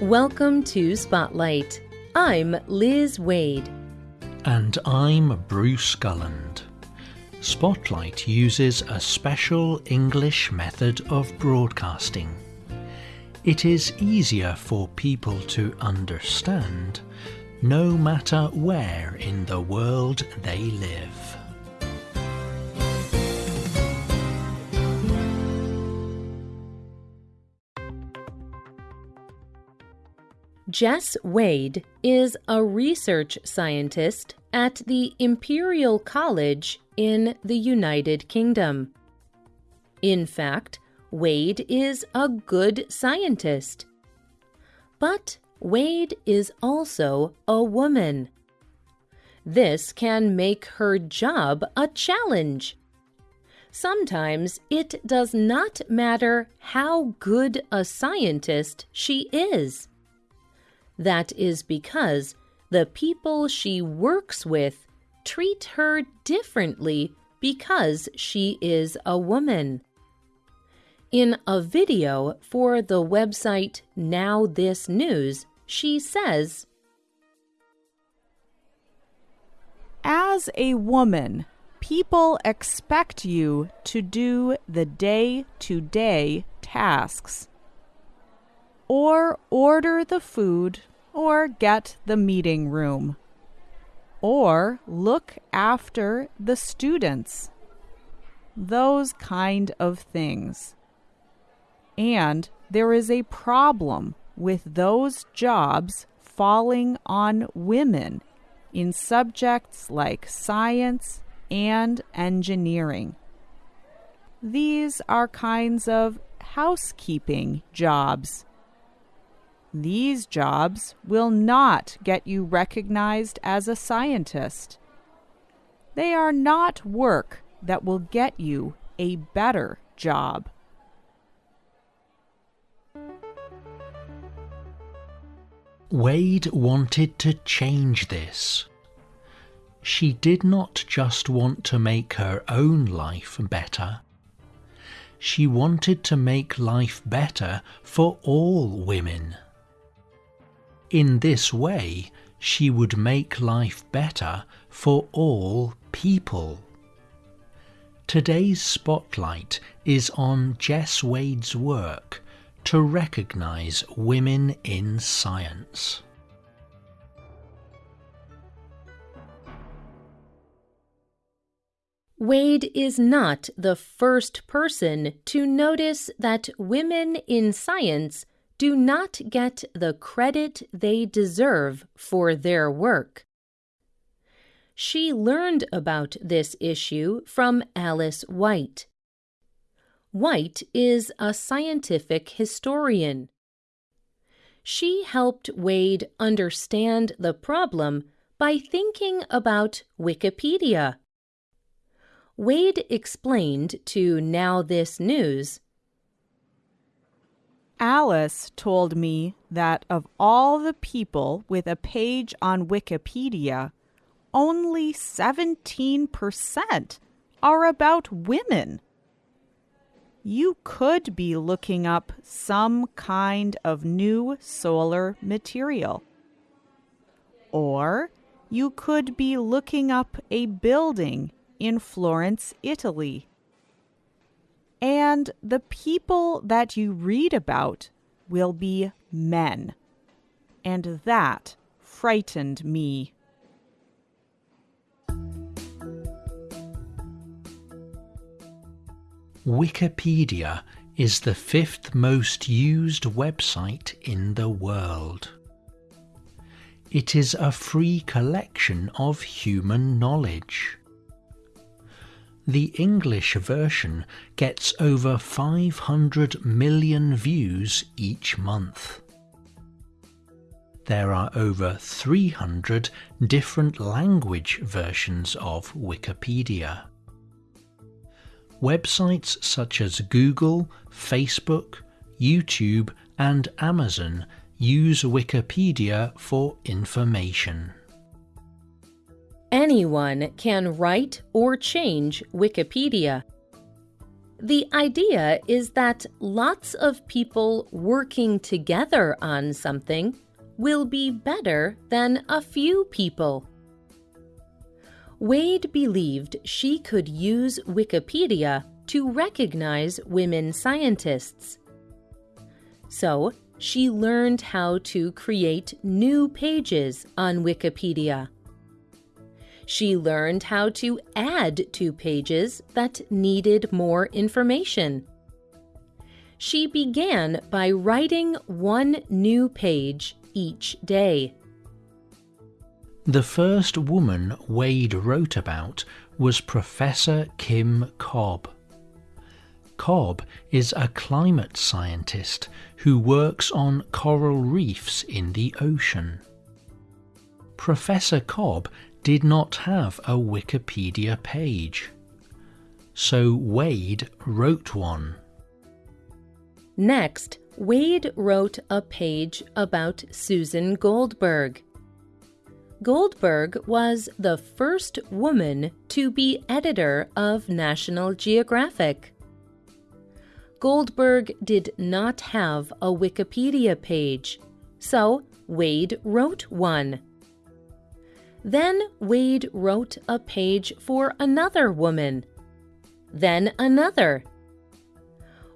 Welcome to Spotlight. I'm Liz Waid. And I'm Bruce Gulland. Spotlight uses a special English method of broadcasting. It is easier for people to understand no matter where in the world they live. Jess Wade is a research scientist at the Imperial College in the United Kingdom. In fact, Wade is a good scientist. But Wade is also a woman. This can make her job a challenge. Sometimes it does not matter how good a scientist she is. That is because the people she works with treat her differently because she is a woman. In a video for the website Now This News, she says, As a woman, people expect you to do the day to day tasks or order the food or get the meeting room, or look after the students. Those kind of things. And there is a problem with those jobs falling on women in subjects like science and engineering. These are kinds of housekeeping jobs these jobs will not get you recognized as a scientist. They are not work that will get you a better job. Wade wanted to change this. She did not just want to make her own life better. She wanted to make life better for all women. In this way, she would make life better for all people. Today's spotlight is on Jess Wade's work to recognise women in science. Wade is not the first person to notice that women in science do not get the credit they deserve for their work. She learned about this issue from Alice White. White is a scientific historian. She helped Wade understand the problem by thinking about Wikipedia. Wade explained to Now This News Alice told me that of all the people with a page on Wikipedia, only 17% are about women. You could be looking up some kind of new solar material. Or you could be looking up a building in Florence, Italy and the people that you read about will be men. And that frightened me. Wikipedia is the fifth most used website in the world. It is a free collection of human knowledge. The English version gets over 500 million views each month. There are over 300 different language versions of Wikipedia. Websites such as Google, Facebook, YouTube and Amazon use Wikipedia for information. Anyone can write or change Wikipedia. The idea is that lots of people working together on something will be better than a few people. Wade believed she could use Wikipedia to recognize women scientists. So, she learned how to create new pages on Wikipedia. She learned how to add to pages that needed more information she began by writing one new page each day. The first woman Wade wrote about was Professor Kim Cobb. Cobb is a climate scientist who works on coral reefs in the ocean. Professor Cobb did not have a Wikipedia page, so Wade wrote one. Next, Wade wrote a page about Susan Goldberg. Goldberg was the first woman to be editor of National Geographic. Goldberg did not have a Wikipedia page, so Wade wrote one. Then Wade wrote a page for another woman, then another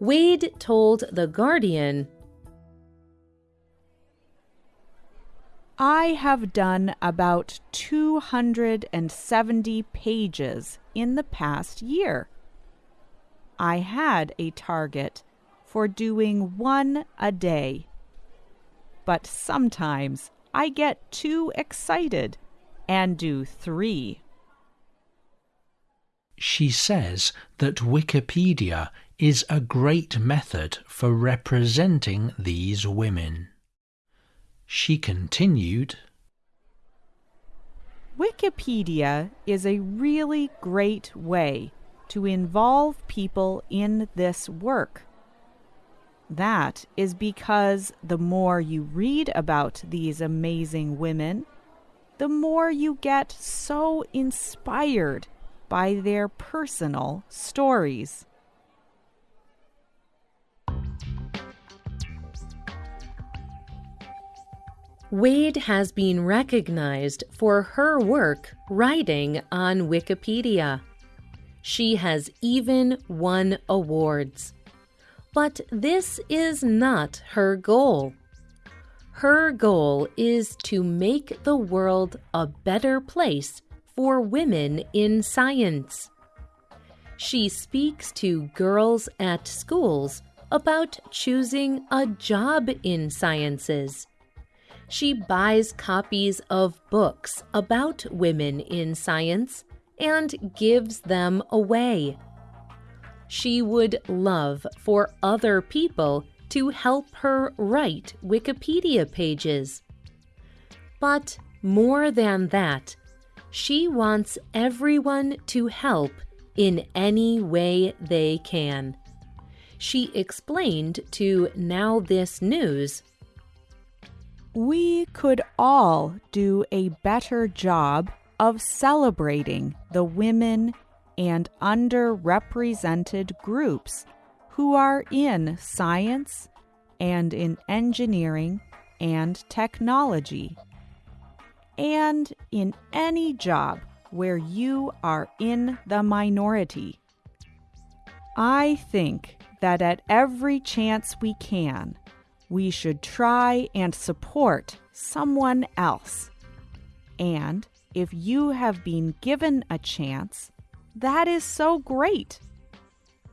Wade told The Guardian I have done about 270 pages in the past year. I had a target for doing one a day. But sometimes I get too excited and do three. She says that Wikipedia is a great method for representing these women. She continued, Wikipedia is a really great way to involve people in this work. That is because the more you read about these amazing women, the more you get so inspired by their personal stories. Wade has been recognized for her work writing on Wikipedia. She has even won awards. But this is not her goal. Her goal is to make the world a better place for women in science. She speaks to girls at schools about choosing a job in sciences she buys copies of books about women in science and gives them away. She would love for other people to help her write Wikipedia pages. But more than that, she wants everyone to help in any way they can. She explained to Now This News we could all do a better job of celebrating the women and underrepresented groups who are in science and in engineering and technology, and in any job where you are in the minority. I think that at every chance we can, we should try and support someone else. And if you have been given a chance, that is so great.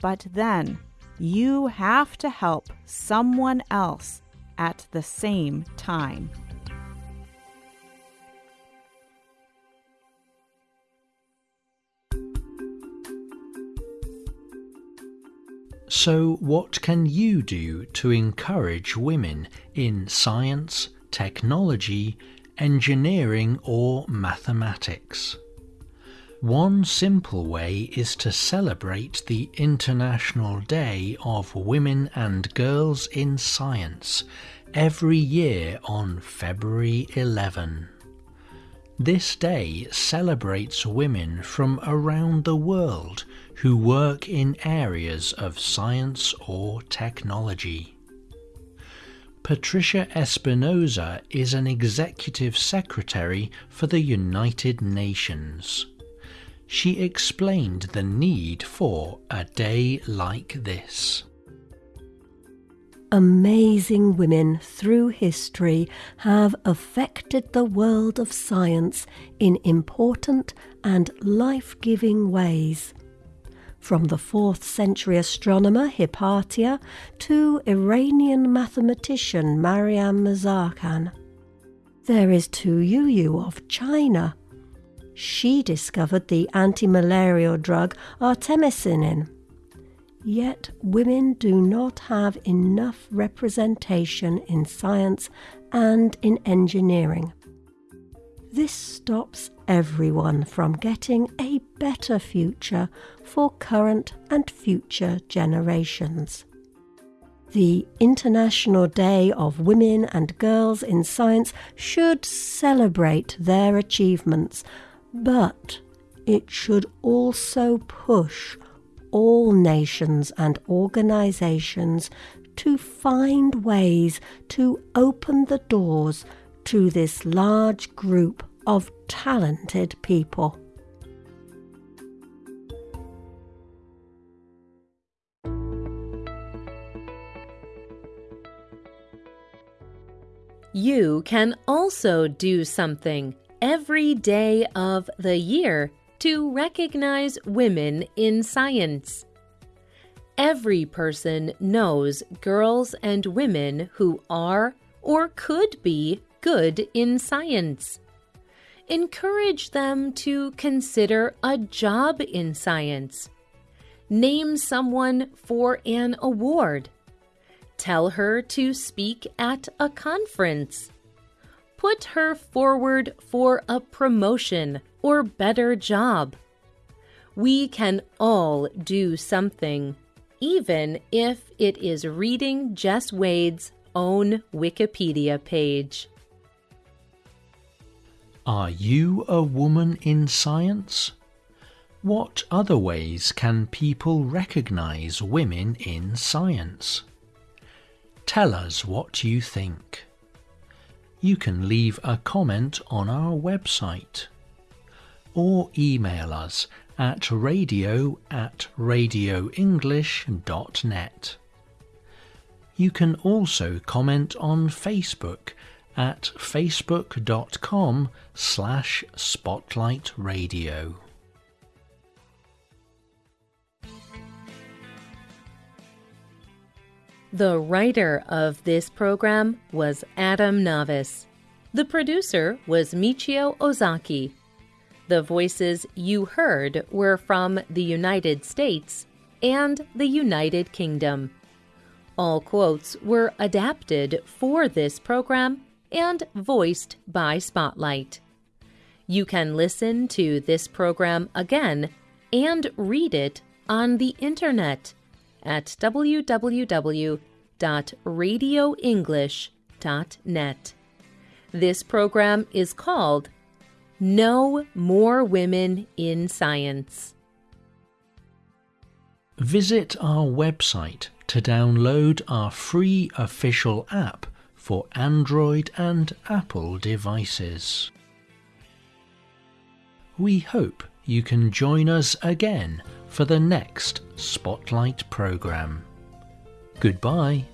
But then you have to help someone else at the same time. So, what can you do to encourage women in science, technology, engineering, or mathematics? One simple way is to celebrate the International Day of Women and Girls in Science every year on February 11. This day celebrates women from around the world who work in areas of science or technology. Patricia Espinosa is an executive secretary for the United Nations. She explained the need for a day like this. Amazing women through history have affected the world of science in important and life giving ways from the 4th century astronomer Hypatia to Iranian mathematician Mariam Mirzakhani. There is Tu Youyou of China. She discovered the anti-malarial drug artemisinin. Yet women do not have enough representation in science and in engineering. This stops everyone from getting a better future for current and future generations. The International Day of Women and Girls in Science should celebrate their achievements, but it should also push all nations and organizations to find ways to open the doors to this large group of talented people. You can also do something every day of the year to recognize women in science. Every person knows girls and women who are or could be good in science encourage them to consider a job in science. Name someone for an award. Tell her to speak at a conference. Put her forward for a promotion or better job. We can all do something, even if it is reading Jess Wade's own Wikipedia page. Are you a woman in science? What other ways can people recognize women in science? Tell us what you think. You can leave a comment on our website or email us at radio at radioenglish.net. You can also comment on Facebook at facebook.com slash spotlightradio. The writer of this program was Adam Navis. The producer was Michio Ozaki. The voices you heard were from the United States and the United Kingdom. All quotes were adapted for this program and voiced by Spotlight. You can listen to this program again and read it on the internet at www.radioenglish.net. This program is called Know More Women in Science. Visit our website to download our free official app for Android and Apple devices. We hope you can join us again for the next Spotlight programme. Goodbye.